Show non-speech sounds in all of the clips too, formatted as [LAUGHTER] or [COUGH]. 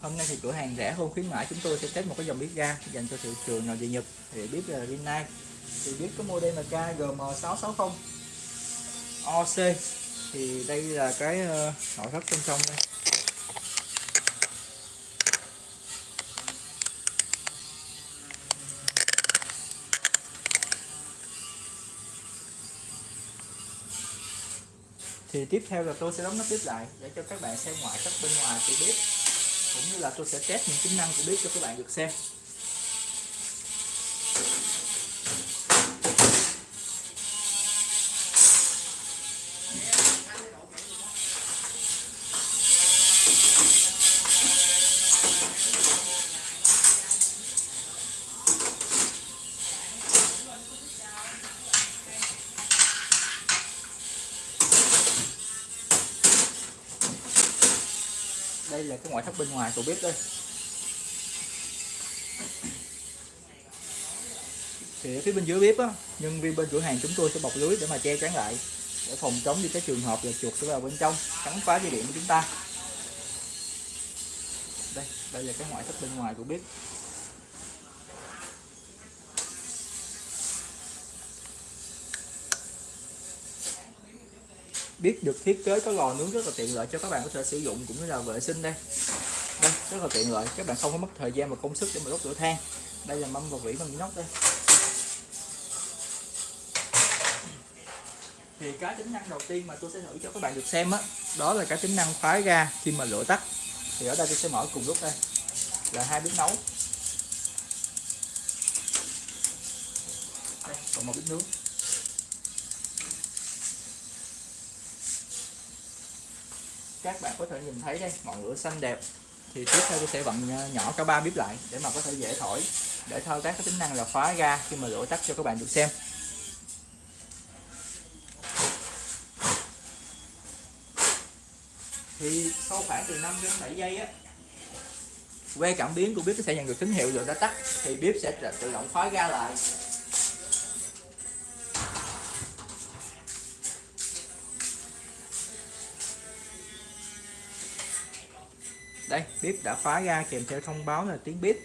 Hôm nay thì cửa hàng rẻ hơn khuyến mãi, chúng tôi sẽ test một cái dòng bếp ga dành cho thị trường nội địa Nhật, thì bếp là Rinnai thì bếp có model là KGM660 OC thì đây là cái ờ, nội thất bên trong đây. Thì tiếp theo là tôi sẽ đóng nắp bếp lại để cho các bạn xem ngoại thất bên ngoài của bếp cũng như là tôi sẽ test những tính năng của bếp cho các bạn được xem. Đây là cái ngoại thất bên ngoài của bếp đây. Thì ở phía bên dưới bếp á, nhân viên bên cửa hàng chúng tôi sẽ bọc lưới để mà che chắn lại, để phòng chống đi cái trường hợp là chuột sẽ vào bên trong, cắn phá dây điện của chúng ta. Đây đây là cái ngoại thất bên ngoài của bếp biết được thiết kế có lò nướng rất là tiện lợi cho các bạn có thể sử dụng cũng như là vệ sinh đây. Đây, rất là tiện lợi. Các bạn không có mất thời gian và công sức để mà đốt lửa than. Đây là mâm và vỉ bằng inox đây. Thì cái tính năng đầu tiên mà tôi sẽ thử cho các bạn được xem á, đó là cái tính năng khóa ga khi mà lửa tắt. Thì ở đây tôi sẽ mở cùng lúc đây. Là hai bếp nấu. Đây, còn một bếp nướng. Các bạn có thể nhìn thấy đây, ngọn lửa xanh đẹp. Thì tiếp theo tôi sẽ vặn ờ, nhỏ cả ba bếp lại để mà có thể dễ thổi, để thao tác cái tính năng là khóa ga khi mà lửa tắt cho các bạn được xem. Thì sau khoảng từ 5 đến 7 giây á, que cảm biến của bếp sẽ nhận được tín hiệu lửa đã tắt, thì bếp sẽ tự động khóa ga lại. Đây, bếp đã phá ga kèm theo thông báo là tiếng bếp.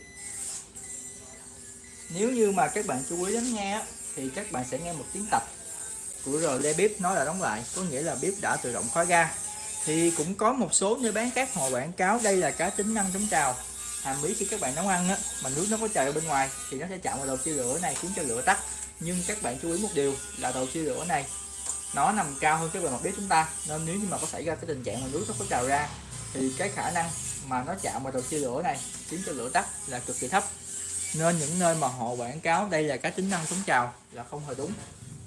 Nếu như mà các bạn chú ý lắng nghe thì các bạn sẽ nghe một tiếng tập của rờ bếp nói là đóng lại. Có nghĩa là bếp đã tự động khóa ga thì cũng có một số nơi bán các họ quảng cáo đây là cá tính năng chống trào. Hàm ý khi các bạn nấu ăn á, mà nước nó có chảy ở bên ngoài thì nó sẽ chạm vào đầu chia lửa này khiến cho lửa tắt. Nhưng các bạn chú ý một điều là đầu chia lửa này, nó nằm cao hơn cái bề mặt bếp chúng ta. Nên nếu như mà có xảy ra cái tình trạng mà nước nó có trào ra thì cái khả năng mà nó chạm vào đầu chia lửa này khiến cho lửa tắt là cực kỳ thấp. Nên những nơi mà họ quảng cáo đây là cái tính năng chống trào là không hề đúng.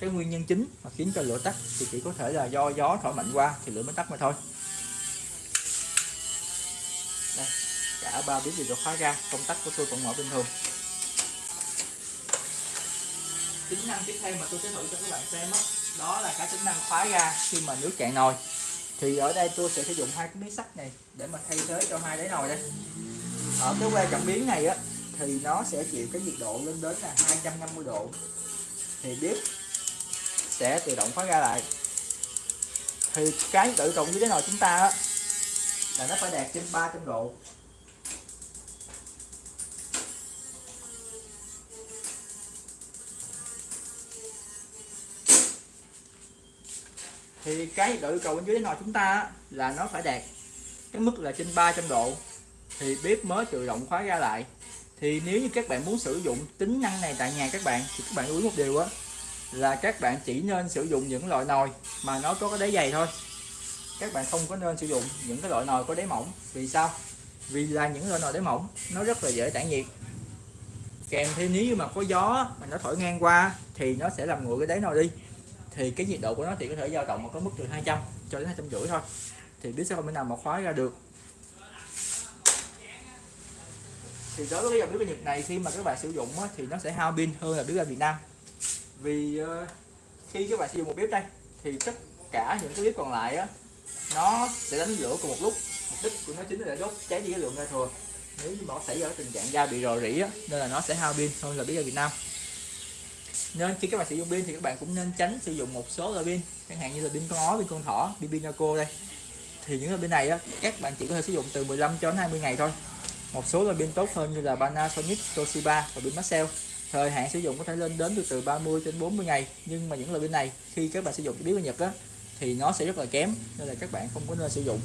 Cái nguyên nhân chính mà khiến cho lửa tắt thì chỉ có thể là do gió thổi mạnh qua thì lửa mới tắt mà thôi. Đây cả ba bếp đều được khóa ra công tắc của tôi vẫn mở bình thường. Tính năng tiếp theo mà tôi sẽ thử cho các bạn xem đó, đó là cái tính năng khóa ra khi mà nước cạn nồi thì ở đây tôi sẽ sử dụng hai cái miếng sắt này để mà thay thế cho hai đáy nồi đây. Ở cái que cảm biến này á thì nó sẽ chịu cái nhiệt độ lên đến là 250 độ. Thì bếp sẽ tự động khóa ra lại. Thì cái tự động dưới đáy nồi chúng ta á, là nó phải đạt trên 300 độ. Thì cái độ yêu cầu bên dưới đáy nồi chúng ta là nó phải đạt cái mức là trên 300 độ. Thì bếp mới tự động khóa ra lại. Thì nếu như các bạn muốn sử dụng tính năng này tại nhà các bạn, thì các bạn lưu ý một điều á, là các bạn chỉ nên sử dụng những loại nồi mà nó có cái đáy dày thôi. Các bạn không có nên sử dụng những cái loại nồi có đáy mỏng. Vì sao? Vì là những loại nồi đáy mỏng, nó rất là dễ tản nhiệt. Kèm thêm nếu như mà có gió mà nó thổi ngang qua, thì nó sẽ làm nguội cái đáy nồi đi thì cái nhiệt độ của nó thì có thể dao động ở mức từ 200 cho đến hai trăm rưỡi thôi. Thì biết sẽ không? Thể nào mà khóa ra được. Thì đối với cái dòng bếp ga Nhật này khi mà các bạn sử dụng á, thì nó sẽ hao pin hơn là bếp ga Việt Nam. Vì uh, khi các bạn sử dụng một bếp đây thì tất cả những cái bếp còn lại á nó sẽ đánh lửa cùng một lúc. Mục đích của nó chính là để đốt cháy đi cái lượng ga thừa nếu như mà nó xảy ra tình trạng da bị rò rỉ á, nên là nó sẽ hao pin hơn là bếp ga Việt Nam nên khi các bạn sử dụng pin thì các bạn cũng nên tránh sử dụng một số loại pin. Chẳng hạn như là pin con ó pin con thỏ pin pinaco đây. Thì những loại pin này á các bạn chỉ có thể sử dụng từ 15 cho đến 20 ngày thôi. Một số loại pin tốt hơn như là Panasonic, Toshiba và pin Maxell. Thời hạn sử dụng có thể lên đến từ từ 30 đến 40 ngày. Nhưng mà những loại pin này khi các bạn sử dụng biết của Nhật á thì nó sẽ rất là kém nên là các bạn không có nên sử dụng.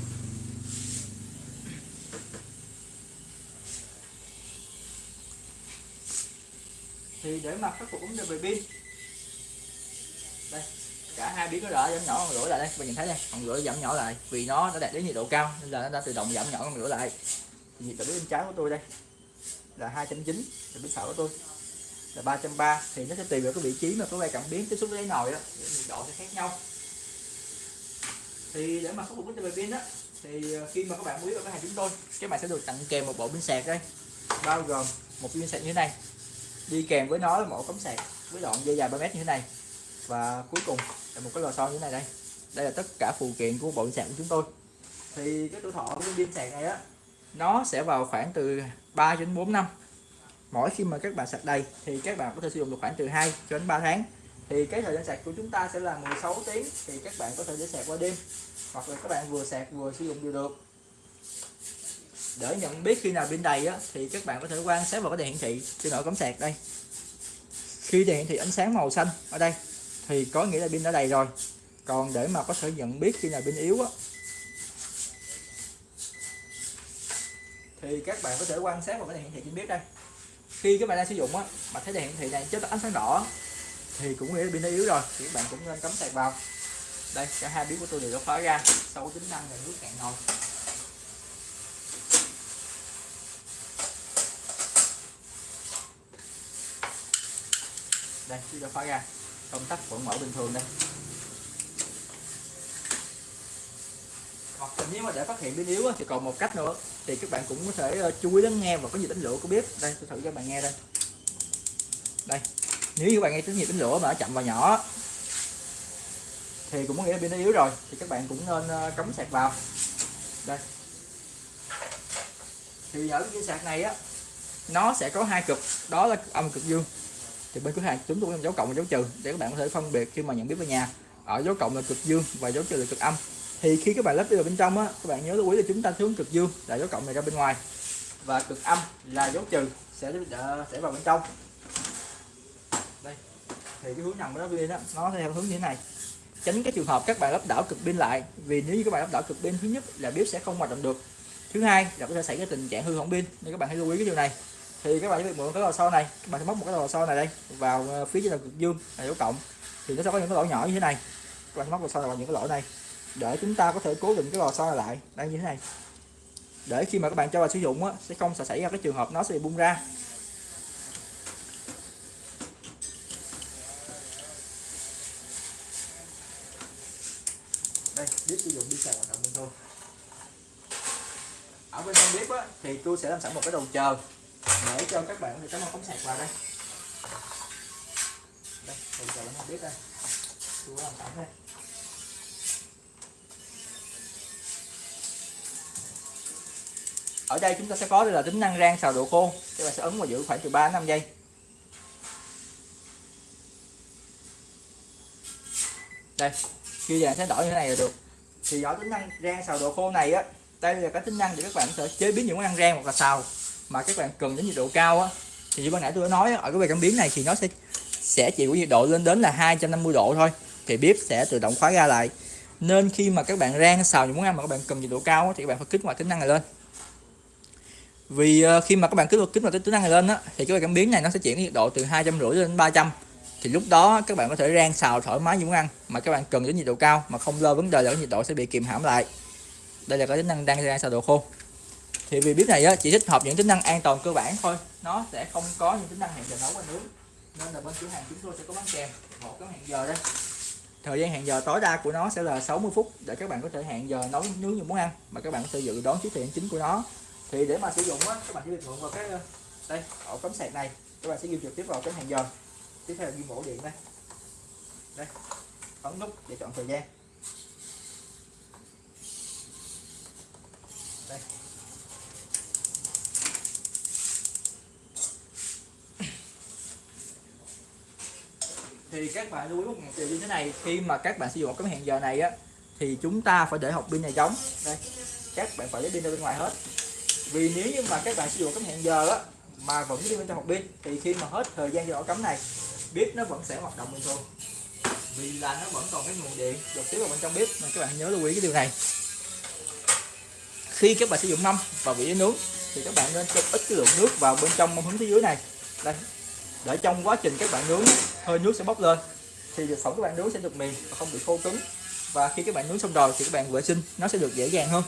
Thì để mà khắc phục vấn đề về pin. Đây, cả hai biến nó đã giảm nhỏ ngọn lửa lại đây bạn nhìn thấy đây còn lửa giảm nhỏ lại, vì nó đã đạt đến nhiệt độ cao, nên là nó đã tự động giảm nhỏ ngọn lửa lại. Thì nhiệt độ bên trái của tôi đây, là 290 thì bên phải của tôi, là 330 thì nó sẽ tùy vào cái vị trí mà có vai cảm biến tiếp xúc với đáy nồi đó, để nhiệt độ sẽ khác nhau. Thì để mà khắc phục vấn đề về pin đó thì ờ, khi mà các bạn mua vào cái hàng chúng tôi, các bạn sẽ được tặng kèm một bộ pin sạc đây, bao gồm một pin sạc như thế này đi kèm với nó là một cắm sạc với đoạn dây dài 3 mét như thế này. Và cuối cùng là một cái lò xo như thế này đây. Đây là tất cả phụ kiện của bộ sạc của chúng tôi. Thì cái tuổi thọ của pin sạc này á nó sẽ vào khoảng từ 3 đến 4 năm. Mỗi khi mà các bạn sạc đầy thì các bạn có thể sử dụng được khoảng từ 2 cho đến 3 tháng. Thì cái thời gian sạc của chúng ta sẽ là 16 tiếng thì các bạn có thể để sạc qua đêm. Hoặc là các bạn vừa sạc vừa sử dụng đều được để nhận biết khi nào pin đầy á, thì các bạn có thể quan sát vào cái đèn hiển thị trên nỗi cắm sạc đây. Khi đèn hiển thị ánh sáng màu xanh ở đây thì có nghĩa là pin đã đầy rồi. Còn để mà có thể nhận biết khi nào pin yếu á, thì các bạn có thể quan sát vào cái đèn hiển thị trên biết đây. Khi các bạn đang sử dụng á mà thấy đèn hiển thị này chết ánh sáng đỏ thì cũng nghĩa là pin đã yếu rồi thì các bạn cũng nên cắm sạc vào. Đây cả hai biến của tôi đều đã khóa ra sau tính năng là nước cạn nồi đây chúng ta khóa ra. Công tắc vẫn mở bình thường đây. Hoặc nếu mà để phát hiện pin yếu thì còn một cách nữa. Thì các bạn cũng có thể ờ, chú ý lắng nghe và có gì đánh lửa của bếp đây, tôi thử cho bạn nghe đây. Đây, nếu như các bạn nghe tín hiệu đánh lửa mà nó chậm và nhỏ, thì cũng có nghĩa là pin nó yếu rồi. Thì các bạn cũng nên ờ, cắm sạc vào. Đây. Thì ở cái sạc này á, nó sẽ có hai cực. Đó là âm cực dương thì bên cửa hàng chúng tôi có dấu cộng và dấu trừ, để các bạn có thể phân biệt khi mà nhận biết về nhà. Ở dấu cộng là cực dương và dấu trừ là cực âm. Thì khi các bạn lắp đi vào bên trong á, các bạn nhớ lưu ý là chúng ta hướng cực dương là dấu cộng này ra bên ngoài. Và cực âm là dấu trừ sẽ sẽ vào bên trong. Đây. Thì cái hướng nằm của nó pin đó nó theo hướng như thế này. Tránh cái trường hợp các bạn lắp đảo cực pin lại, vì nếu như các bạn lắp đảo cực pin, thứ nhất là bếp sẽ không hoạt động được. Thứ hai là có thể xảy ra tình trạng hư hỏng pin, nên các bạn hãy lưu ý cái điều này thì các bạn sẽ việc mượn cái lò xo này các bạn sẽ móc một cái lò xo này đây vào ờ, phía trên là cực dương là dấu cộng. Thì nó sẽ có những cái lỗ nhỏ như thế này. Các bạn sẽ móc lò xo vào những cái lỗ này để chúng ta có thể cố định cái lò xo này lại. Đang như thế này. Để khi mà các bạn cho vào sử dụng á, sẽ không xảy ra cái trường hợp nó sẽ bị bung ra. Đây bếp sử dụng đi xài hoạt động bình thường ở bên trong bếp á, thì tôi sẽ làm sẵn một cái đầu chờ để cho các bạn thì cắm cắm sạc vào đây. Đây đầu cho bên biết bếp đây. Tôi làm tạm đây. Ở đây chúng ta sẽ có đây là tính năng rang xào độ khô. Các bạn sẽ ấn vào giữ khoảng từ 3 đến 5 giây. Đây, khi vàng sẽ đổi như thế này là được. Thì ở tính năng rang xào độ khô này á, đây là cái tính năng để các bạn có thể chế biến những món ăn rang hoặc là xào mà các bạn cần đến nhiệt độ cao á, thì như ban nãy tôi đã nói ở cái bề cảm biến này thì nó sẽ sẽ chịu nhiệt độ lên đến là 250 độ thôi, thì bếp sẽ tự động khóa ra lại. Nên khi mà các bạn rang xào những món ăn mà các bạn cần nhiệt độ cao thì các bạn phải kích hoạt tính năng này lên. Vì ờ, khi mà các bạn kích hoạt kích hoạt tính năng này lên á, thì cái bề cảm biến này nó sẽ chuyển nhiệt độ từ hai trăm rưỡi đến 300 thì lúc đó các bạn có thể rang xào thoải mái những món ăn mà các bạn cần đến nhiệt độ cao mà không lo vấn đề là cái nhiệt độ sẽ bị kìm hãm lại. Đây là cái tính năng đang rang xào đồ khô thì vì bếp này á, chỉ thích hợp những tính năng an toàn cơ bản thôi. Nó sẽ không có những tính năng hẹn giờ nấu và nướng. Nên là bên cửa hàng chúng tôi sẽ có bán kèm. Một cái hẹn giờ đây. Thời gian hẹn giờ tối đa của nó sẽ là 60 phút để các bạn có thể hẹn giờ nấu nướng như muốn ăn mà các bạn có thể dự đoán chiếc thời chính của nó. Thì để mà sử dụng á các bạn chỉ việc thuận vào cái ờ, đây ổ cắm sạc này. Các bạn sẽ ghi trực tiếp vào cái hẹn giờ. Tiếp theo là ghi ổ điện đây. Đây ấn nút để chọn thời gian. Đây. Thì các bạn lưu ý một điều như thế này, khi mà các bạn sử dụng cái hẹn giờ này á, thì chúng ta phải để hộp pin này giống. Đây, các bạn phải lấy pin ra bên ngoài hết. Vì nếu như mà các bạn sử dụng cái hẹn giờ á, mà vẫn đi bên trong hộp pin, thì khi mà hết thời gian giờ cắm này, bếp nó vẫn sẽ hoạt động bình thường. Vì là nó vẫn còn cái nguồn điện được tiếp vào bên trong bếp, nên các bạn nhớ lưu ý cái điều này. Khi các bạn sử dụng mâm và vỉ nướng, thì các bạn nên cho ít cái lượng nước vào bên trong mâm hướng phía dưới này. Đây để trong quá trình các bạn nướng hơi nước sẽ bốc lên. Thì thực phẩm các bạn nướng sẽ được mềm và không bị khô cứng. Và khi các bạn nướng xong rồi thì các bạn vệ sinh nó sẽ được dễ dàng hơn.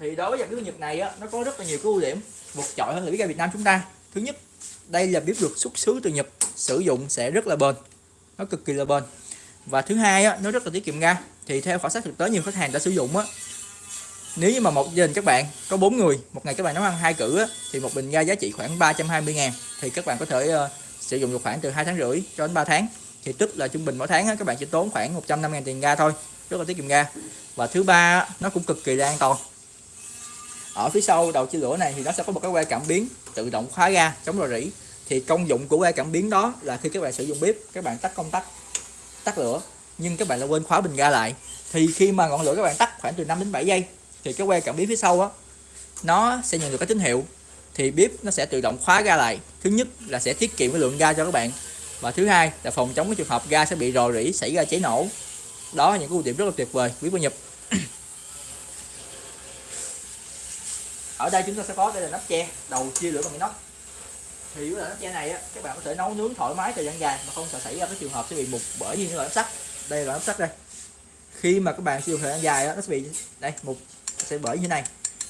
Thì đối với dòng bếp Nhật này á, nó có rất là nhiều cái ưu điểm. Vượt trội hơn là bếp ga Việt Nam chúng ta. Thứ nhất đây là bếp được xuất xứ từ Nhật sử dụng sẽ rất là bền. Nó cực kỳ là bền. Và thứ hai á, nó rất là tiết kiệm ga. Thì theo khảo sát thực tế nhiều khách hàng đã sử dụng á nếu như mà một gia đình các bạn có bốn người một ngày các bạn nấu ăn hai cử á, thì một bình ga giá trị khoảng 320 ngàn thì các bạn có thể uh, sử dụng được khoảng từ hai tháng rưỡi cho đến 3 tháng. Thì tức là trung bình mỗi tháng á, các bạn chỉ tốn khoảng 150 ngàn tiền ga thôi rất là tiết kiệm ga. Và thứ ba nó cũng cực kỳ là an toàn. Ở phía sau đầu chia lửa này thì nó sẽ có một cái que cảm biến tự động khóa ga chống rò rỉ. Thì công dụng của que cảm biến đó là khi các bạn sử dụng bếp các bạn tắt công tắc tắt lửa nhưng các bạn lại quên khóa bình ga lại. Thì khi mà ngọn lửa các bạn tắt khoảng từ 5 đến 7 giây thì cái que cảm biến phía sau á, nó sẽ nhận được cái tín hiệu. Thì bếp nó sẽ tự động khóa ga lại. Thứ nhất là sẽ tiết kiệm cái lượng ga cho các bạn. Và thứ hai là phòng chống cái trường hợp ga sẽ bị rò rỉ, xảy ra cháy nổ. Đó là những cái ưu điểm rất là tuyệt vời, quý cô nhập [CLEARS THROAT] ở đây chúng ta sẽ có, đây là nắp che, đầu chia lửa bằng inox thì với nắp che này á, các bạn có thể nấu nướng thoải mái thời gian dài mà không sợ xảy ra cái trường hợp sẽ bị mục bởi như loại nắp sắt. Đây là nắp sắt đây. Khi mà các bạn sử dụng thời gian dài á, nó sẽ bị, đây, mục sẽ bởi như này.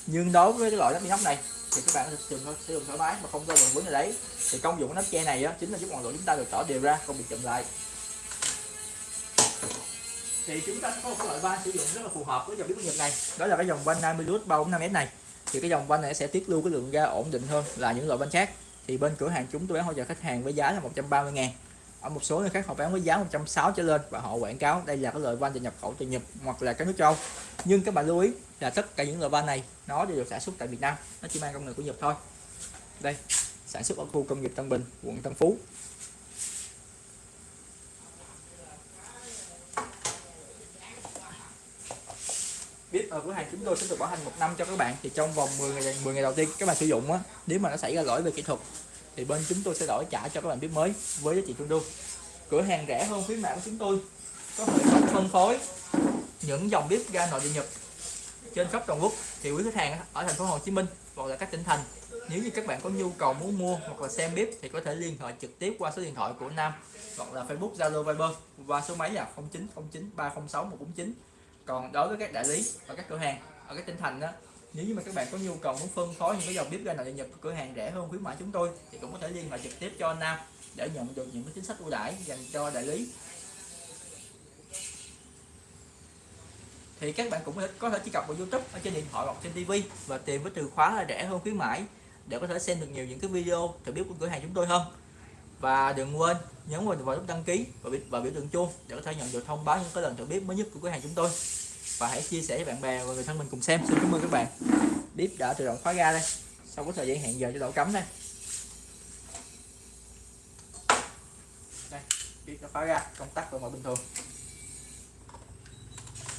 Nhưng đối với cái loại nắp inox này, thì các bạn sử dụng sử dụng thoải mái mà không có vướng vấn đề đấy. Thì công dụng của nắp che này á, chính là giúp ngọn lửa chúng ta được tỏ đều ra, không bị chậm lại. Thì chúng ta sẽ có một cái loại van sử dụng rất là phù hợp với dòng bếp nhật này. Đó là cái dòng van 50 lút 345 m này. Thì cái dòng van này sẽ tiết lưu cái lượng ga ổn định hơn là những loại van khác. Thì bên cửa hàng chúng tôi bán hỗ trợ khách hàng với giá là 130 ngàn. Ở một số nơi khác họ bán với giá 160 trở lên và họ quảng cáo đây là cái loại van được nhập khẩu từ Nhật hoặc là các nước châu nhưng các bạn lưu ý là tất cả những loại van này, nó đều được sản xuất tại Việt Nam. Nó chỉ mang công nghệ của Nhật thôi. Đây, sản xuất ở khu công nghiệp Tân Bình, quận Tân Phú. Biết ở cửa hàng chúng tôi sẽ được bảo hành một năm cho các bạn. Thì trong vòng 10 ngày 10 ngày đầu tiên các bạn sử dụng á, nếu mà nó xảy ra lỗi về kỹ thuật, thì bên chúng tôi sẽ đổi trả cho các bạn biết mới với giá trị tương đương. Cửa hàng rẻ hơn khuyến mại của chúng tôi. Có hệ thống phân phối những dòng bếp ga nội địa nhật trên khắp toàn quốc thì quý khách hàng ở thành phố Hồ Chí Minh hoặc là các tỉnh thành, nếu như các bạn có nhu cầu muốn mua hoặc là xem bếp thì có thể liên hệ trực tiếp qua số điện thoại của Nam hoặc là Facebook, Zalo, Viber và số máy là 0909 306 149 còn đối với các đại lý và các cửa hàng ở các tỉnh thành đó nếu như mà các bạn có nhu cầu muốn phân phối những cái dòng bếp ga nội nhập cửa hàng rẻ hơn khuyến mãi chúng tôi thì cũng có thể liên hệ trực tiếp cho Nam để nhận được những cái chính sách ưu đãi dành cho đại lý. Thì các bạn cũng có thể truy cập vào YouTube ở trên điện thoại hoặc trên TV và tìm với từ khóa là rẻ hơn khuyến mãi để có thể xem được nhiều những cái video thử bếp của cửa hàng chúng tôi hơn. Và đừng quên nhấn vào nút đăng ký và biểu, và biểu tượng chuông để có thể nhận được thông báo những cái lần thử bếp mới nhất của cửa hàng chúng tôi. Và hãy chia sẻ với bạn bè và người thân mình cùng xem. Xin cảm ơn các bạn. Bếp đã tự động khóa ra đây. Sau có thời gian hẹn giờ cho đậu cắm đây. Đây bếp đã khóa ra công tắc vẫn mọi bình thường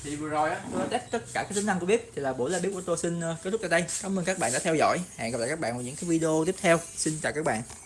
thì vừa rồi á, tôi test tất cả các tính năng của bếp thì là buổi live bếp của tôi xin ờ, kết thúc tại đây. Cảm ơn các bạn đã theo dõi. Hẹn gặp lại các bạn vào những cái video tiếp theo. Xin chào các bạn.